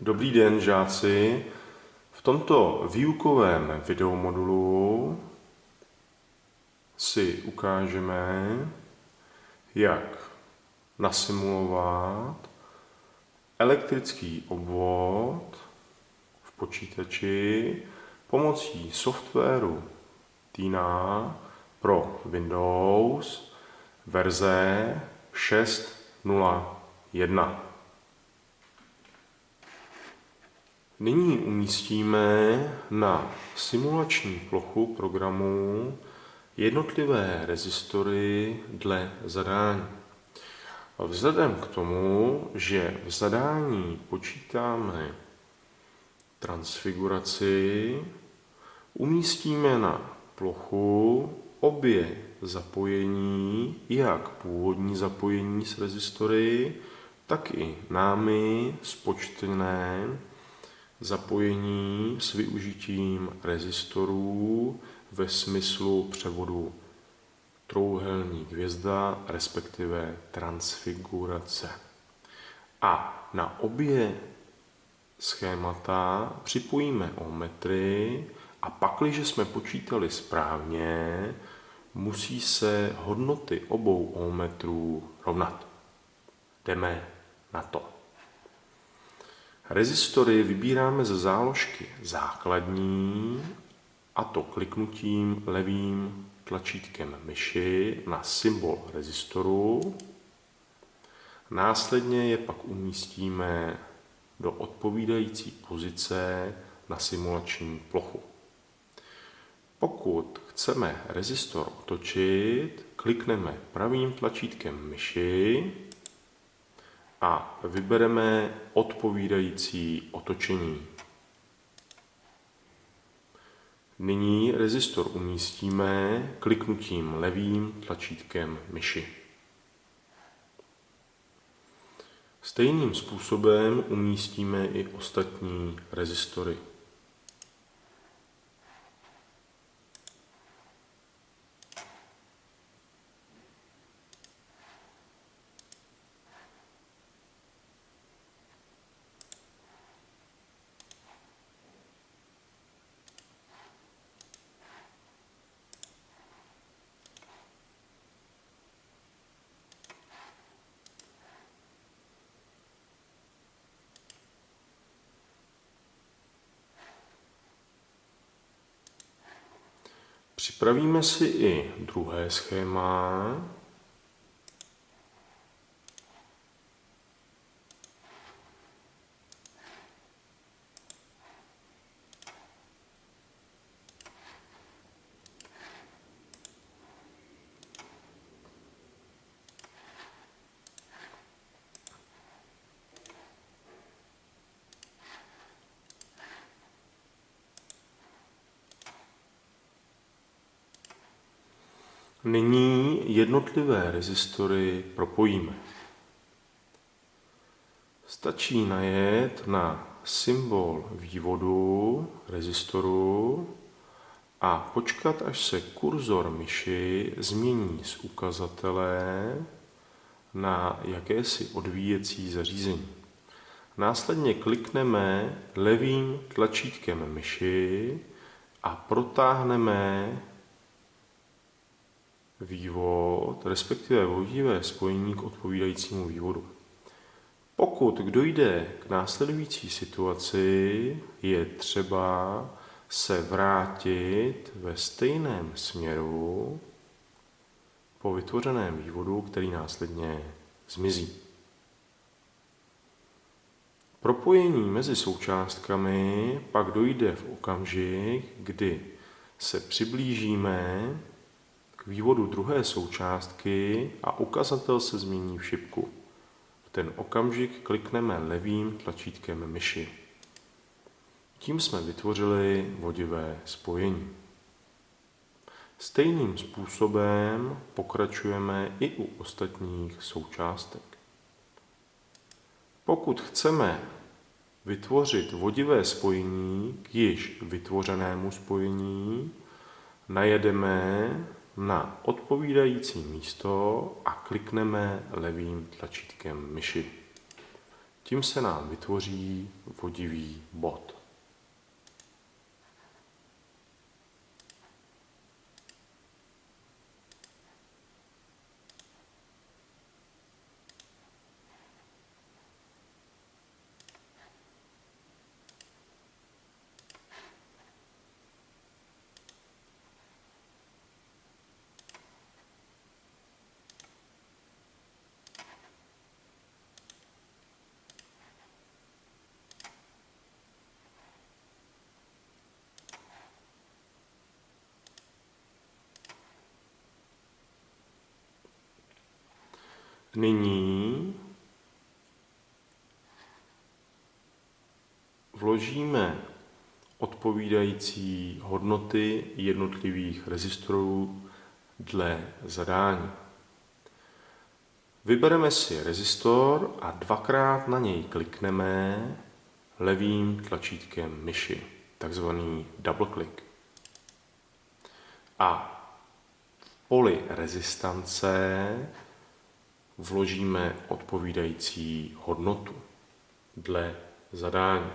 Dobrý den, žáci. V tomto výukovém videomodulu si ukážeme, jak nasimulovat elektrický obvod v počítači pomocí softwaru Tina pro Windows verze 6.0.1. Nyní umístíme na simulační plochu programu jednotlivé rezistory dle zadání. Vzhledem k tomu, že v zadání počítáme transfiguraci, umístíme na plochu obě zapojení, jak původní zapojení s rezistory, tak i námi spočtené zapojení s využitím rezistorů ve smyslu převodu trouhelník hvězda, respektive transfigurace. A na obě schémata připojíme ohmmetry a pak, když jsme počítali správně, musí se hodnoty obou ohmmetrů rovnat. Jdeme na to. Rezistory vybíráme ze záložky základní a to kliknutím levým tlačítkem myši na symbol rezistoru. Následně je pak umístíme do odpovídající pozice na simulační plochu. Pokud chceme rezistor otočit, klikneme pravým tlačítkem myši a vybereme odpovídající otočení. Nyní rezistor umístíme kliknutím levým tlačítkem myši. Stejným způsobem umístíme i ostatní rezistory. Připravíme si i druhé schéma. Nyní jednotlivé rezistory propojíme. Stačí najet na symbol vývodu rezistoru a počkat, až se kurzor myši změní z ukazatele na jakési odvíjecí zařízení. Následně klikneme levým tlačítkem myši a protáhneme vývod, respektive vodivé spojení k odpovídajícímu vývodu. Pokud dojde k následující situaci, je třeba se vrátit ve stejném směru po vytvořeném vývodu, který následně zmizí. Propojení mezi součástkami pak dojde v okamžik, kdy se přiblížíme vývodu druhé součástky a ukazatel se změní v šipku. V ten okamžik klikneme levým tlačítkem myši. Tím jsme vytvořili vodivé spojení. Stejným způsobem pokračujeme i u ostatních součástek. Pokud chceme vytvořit vodivé spojení k již vytvořenému spojení, najedeme na odpovídající místo a klikneme levým tlačítkem myši. Tím se nám vytvoří vodivý bod. Nyní vložíme odpovídající hodnoty jednotlivých rezistorů dle zadání. Vybereme si rezistor a dvakrát na něj klikneme levým tlačítkem myši, takzvaný double click. A v poli rezistance vložíme odpovídající hodnotu dle zadání.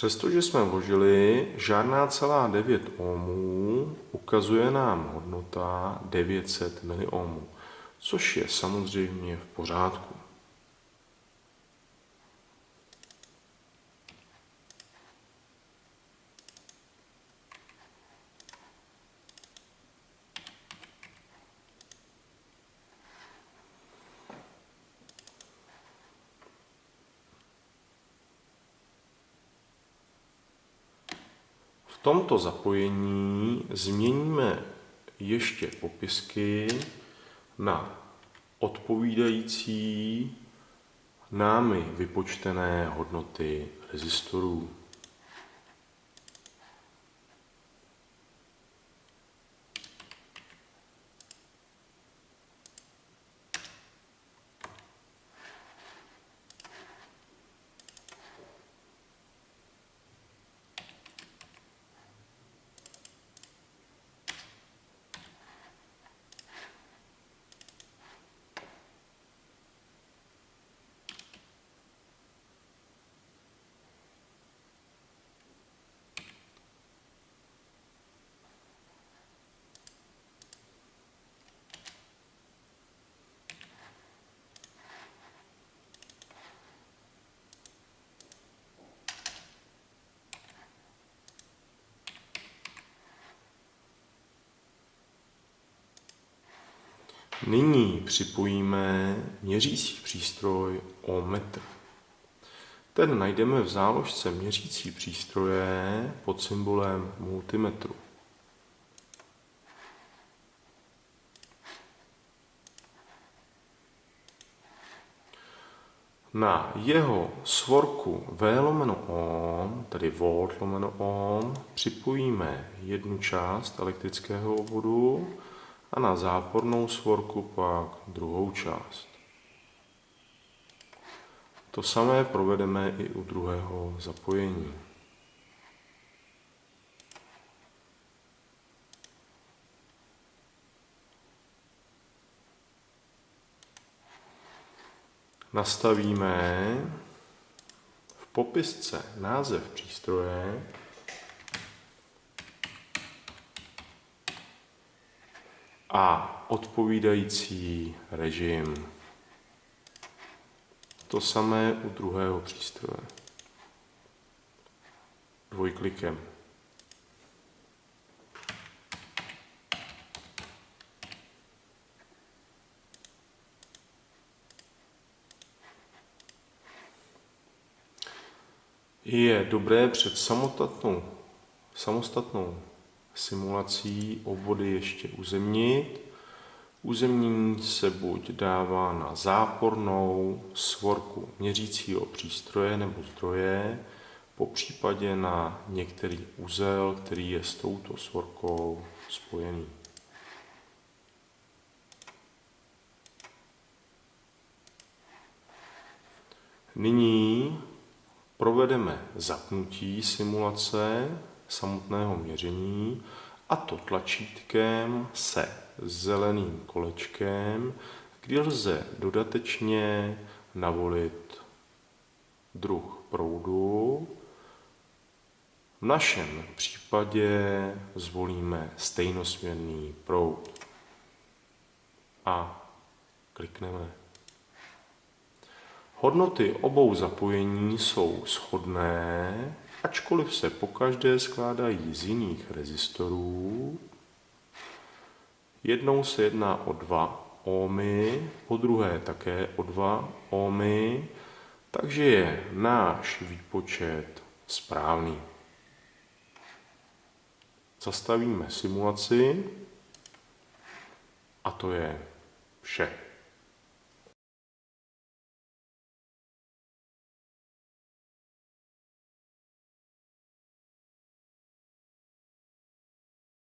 Přestože jsme vložili žádná celá 9 ohmů, ukazuje nám hodnota 900 miliohmů, což je samozřejmě v pořádku. Tomto zapojení změníme ještě popisky na odpovídající námi vypočtené hodnoty rezistorů. Nyní připojíme měřící přístroj ohmmetr. Ten najdeme v záložce měřící přístroje pod symbolem multimetru. Na jeho svorku V lomeno ohm, tedy volt lomeno ohm, připojíme jednu část elektrického obvodu a na zápornou svorku pak druhou část. To samé provedeme i u druhého zapojení. Nastavíme v popisce název přístroje a odpovídající režim. To samé u druhého přístroje. Dvojklikem. Je dobré před samostatnou, samostatnou simulací obvody ještě uzemnit. Uzemnění se buď dává na zápornou svorku měřícího přístroje nebo zdroje, po případě na některý úzel, který je s touto svorkou spojený. Nyní provedeme zapnutí simulace samotného měření a to tlačítkem se zeleným kolečkem, kdy lze dodatečně navolit druh proudu. V našem případě zvolíme stejnosměrný proud a klikneme. Hodnoty obou zapojení jsou shodné, ačkoliv se pokaždé skládají z jiných rezistorů. Jednou se jedná o 2 ohmy, po druhé také o 2 ohmy, takže je náš výpočet správný. Zastavíme simulaci a to je vše.